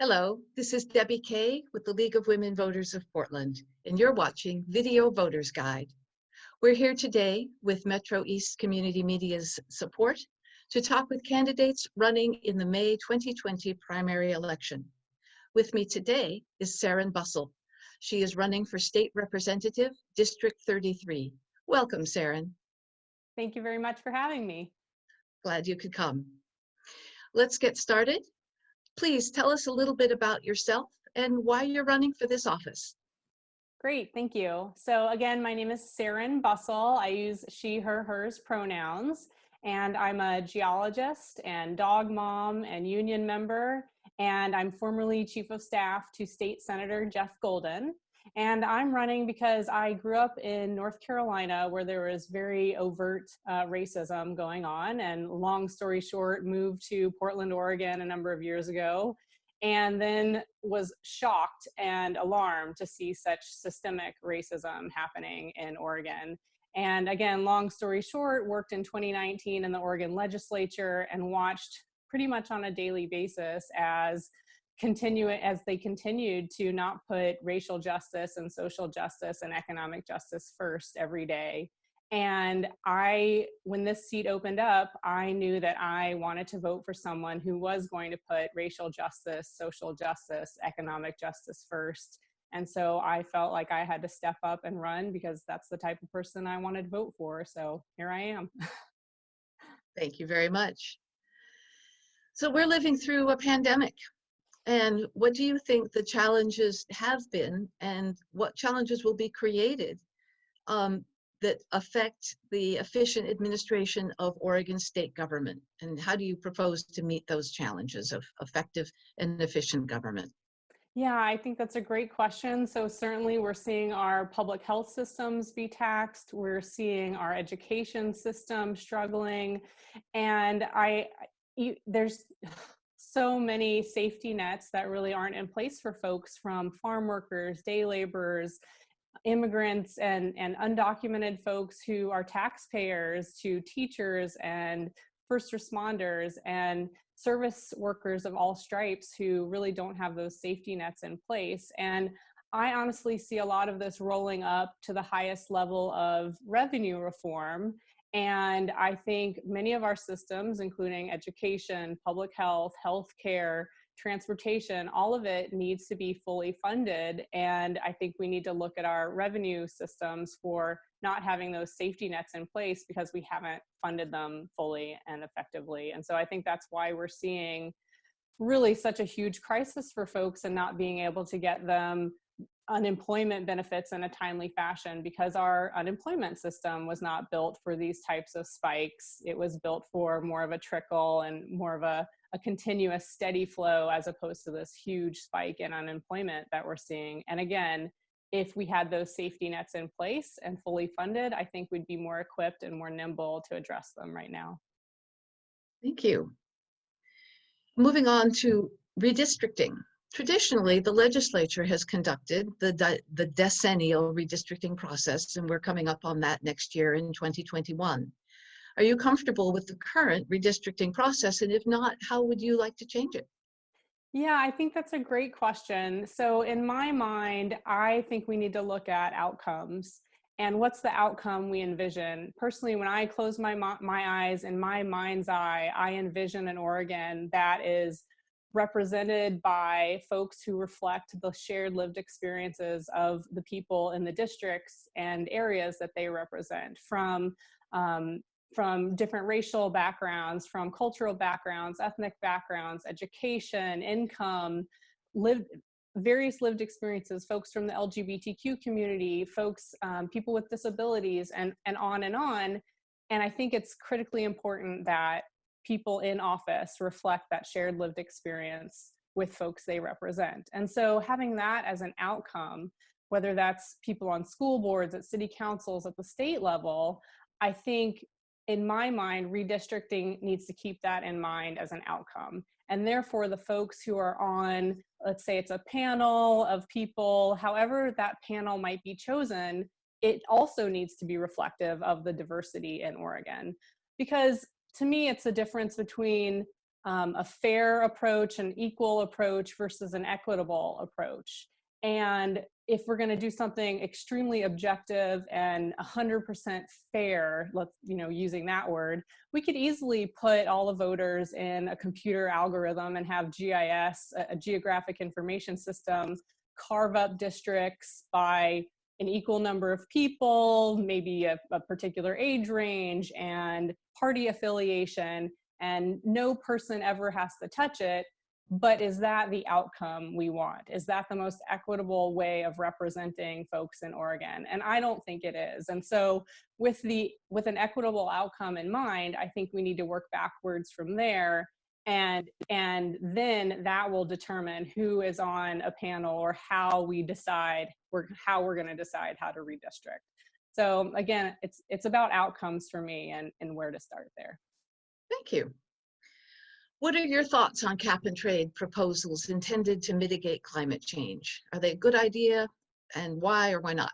Hello, this is Debbie Kay with the League of Women Voters of Portland, and you're watching Video Voters Guide. We're here today with Metro East Community Media's support to talk with candidates running in the May 2020 primary election. With me today is Serin Bussell. She is running for State Representative, District 33. Welcome, Serin. Thank you very much for having me. Glad you could come. Let's get started. Please tell us a little bit about yourself and why you're running for this office. Great, thank you. So again, my name is Serin Bussell. I use she, her, hers pronouns, and I'm a geologist and dog mom and union member, and I'm formerly chief of staff to State Senator Jeff Golden. And I'm running because I grew up in North Carolina where there was very overt uh, racism going on. And long story short, moved to Portland, Oregon a number of years ago and then was shocked and alarmed to see such systemic racism happening in Oregon. And again, long story short, worked in 2019 in the Oregon legislature and watched pretty much on a daily basis as continue as they continued to not put racial justice and social justice and economic justice first every day. And I, when this seat opened up, I knew that I wanted to vote for someone who was going to put racial justice, social justice, economic justice first. And so I felt like I had to step up and run because that's the type of person I wanted to vote for. So here I am. Thank you very much. So we're living through a pandemic and what do you think the challenges have been and what challenges will be created um, that affect the efficient administration of Oregon state government? And how do you propose to meet those challenges of effective and efficient government? Yeah, I think that's a great question. So certainly we're seeing our public health systems be taxed. We're seeing our education system struggling. And I, you, there's, so many safety nets that really aren't in place for folks from farm workers, day laborers, immigrants and, and undocumented folks who are taxpayers to teachers and first responders and service workers of all stripes who really don't have those safety nets in place. And I honestly see a lot of this rolling up to the highest level of revenue reform and I think many of our systems, including education, public health, healthcare, transportation, all of it needs to be fully funded. And I think we need to look at our revenue systems for not having those safety nets in place because we haven't funded them fully and effectively. And so I think that's why we're seeing really such a huge crisis for folks and not being able to get them unemployment benefits in a timely fashion because our unemployment system was not built for these types of spikes. It was built for more of a trickle and more of a, a continuous steady flow as opposed to this huge spike in unemployment that we're seeing. And again, if we had those safety nets in place and fully funded, I think we'd be more equipped and more nimble to address them right now. Thank you. Moving on to redistricting. Traditionally, the legislature has conducted the, the decennial redistricting process, and we're coming up on that next year in 2021. Are you comfortable with the current redistricting process? And if not, how would you like to change it? Yeah, I think that's a great question. So in my mind, I think we need to look at outcomes and what's the outcome we envision. Personally, when I close my, my eyes in my mind's eye, I envision an Oregon that is represented by folks who reflect the shared lived experiences of the people in the districts and areas that they represent from um, from different racial backgrounds, from cultural backgrounds, ethnic backgrounds, education, income, lived various lived experiences, folks from the LGBTQ community, folks, um, people with disabilities, and, and on and on. And I think it's critically important that people in office reflect that shared lived experience with folks they represent. And so having that as an outcome, whether that's people on school boards, at city councils, at the state level, I think in my mind, redistricting needs to keep that in mind as an outcome. And therefore the folks who are on, let's say it's a panel of people, however that panel might be chosen, it also needs to be reflective of the diversity in Oregon. Because to me, it's a difference between um, a fair approach, an equal approach versus an equitable approach. And if we're going to do something extremely objective and 100% fair, let's, you know, using that word, we could easily put all the voters in a computer algorithm and have GIS, a, a geographic information system, carve up districts by an equal number of people, maybe a, a particular age range and party affiliation, and no person ever has to touch it but is that the outcome we want? Is that the most equitable way of representing folks in Oregon? And I don't think it is. And so with the with an equitable outcome in mind, I think we need to work backwards from there and and then that will determine who is on a panel or how we decide or how we're going to decide how to redistrict. So again, it's it's about outcomes for me and and where to start there. Thank you. What are your thoughts on cap and trade proposals intended to mitigate climate change? Are they a good idea and why or why not?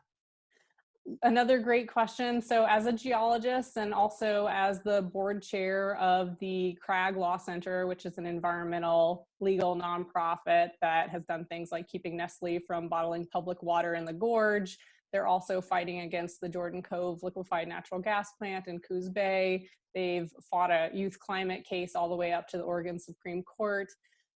Another great question. So as a geologist and also as the board chair of the Crag Law Center, which is an environmental legal nonprofit that has done things like keeping Nestle from bottling public water in the gorge, they're also fighting against the Jordan Cove liquefied natural gas plant in Coos Bay. They've fought a youth climate case all the way up to the Oregon Supreme Court.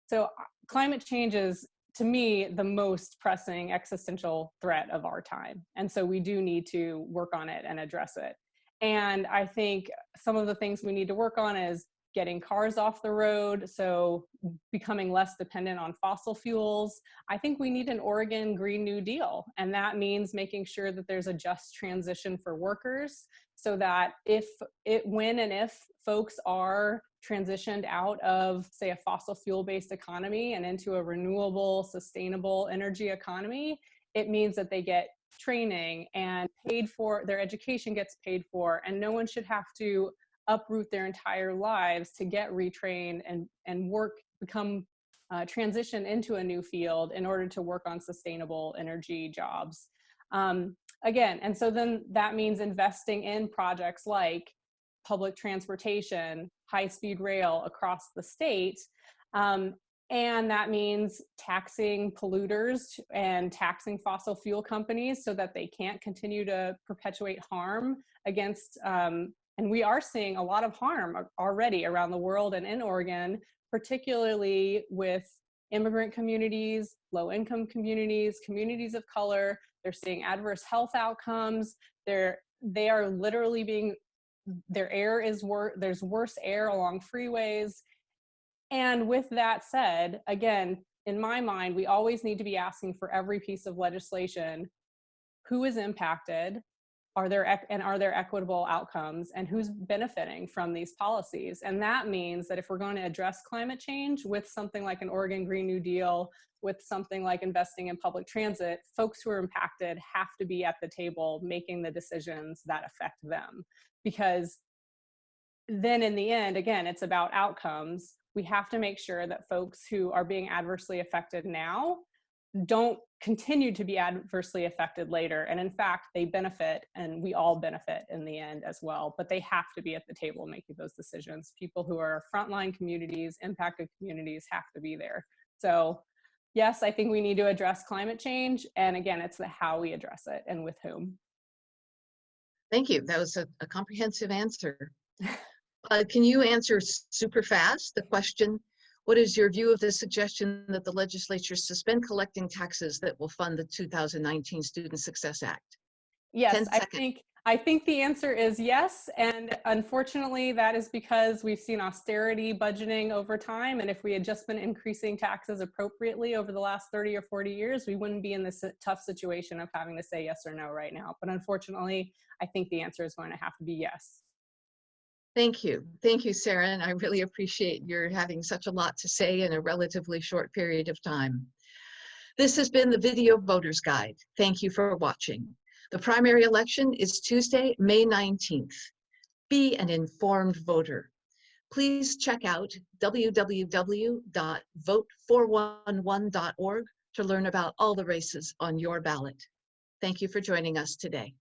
So uh, climate change is, to me, the most pressing existential threat of our time. And so we do need to work on it and address it. And I think some of the things we need to work on is getting cars off the road, so becoming less dependent on fossil fuels. I think we need an Oregon Green New Deal, and that means making sure that there's a just transition for workers so that if it, when and if folks are transitioned out of, say, a fossil fuel based economy and into a renewable, sustainable energy economy, it means that they get training and paid for, their education gets paid for, and no one should have to uproot their entire lives to get retrained and, and work, become, uh, transition into a new field in order to work on sustainable energy jobs. Um, again, and so then that means investing in projects like public transportation, high-speed rail across the state, um, and that means taxing polluters and taxing fossil fuel companies so that they can't continue to perpetuate harm against um, and we are seeing a lot of harm already around the world and in Oregon, particularly with immigrant communities, low income communities, communities of color. They're seeing adverse health outcomes. They're, they are literally being, their air is worse, there's worse air along freeways. And with that said, again, in my mind, we always need to be asking for every piece of legislation, who is impacted, are there and are there equitable outcomes and who's benefiting from these policies? And that means that if we're going to address climate change with something like an oregon green new deal with something like investing in public transit folks who are impacted have to be at the table making the decisions that affect them. Because then in the end again it's about outcomes. We have to make sure that folks who are being adversely affected now don't continue to be adversely affected later. And in fact, they benefit and we all benefit in the end as well, but they have to be at the table making those decisions. People who are frontline communities, impacted communities have to be there. So yes, I think we need to address climate change. And again, it's the how we address it and with whom. Thank you. That was a, a comprehensive answer. Uh, can you answer super fast the question, what is your view of the suggestion that the legislature suspend collecting taxes that will fund the 2019 Student Success Act? Yes, I think I think the answer is yes. And unfortunately, that is because we've seen austerity budgeting over time. And if we had just been increasing taxes appropriately over the last 30 or 40 years, we wouldn't be in this tough situation of having to say yes or no right now. But unfortunately, I think the answer is going to have to be yes. Thank you. Thank you, Sarah. And I really appreciate your having such a lot to say in a relatively short period of time. This has been the Video Voters Guide. Thank you for watching. The primary election is Tuesday, May 19th. Be an informed voter. Please check out www.vote411.org to learn about all the races on your ballot. Thank you for joining us today.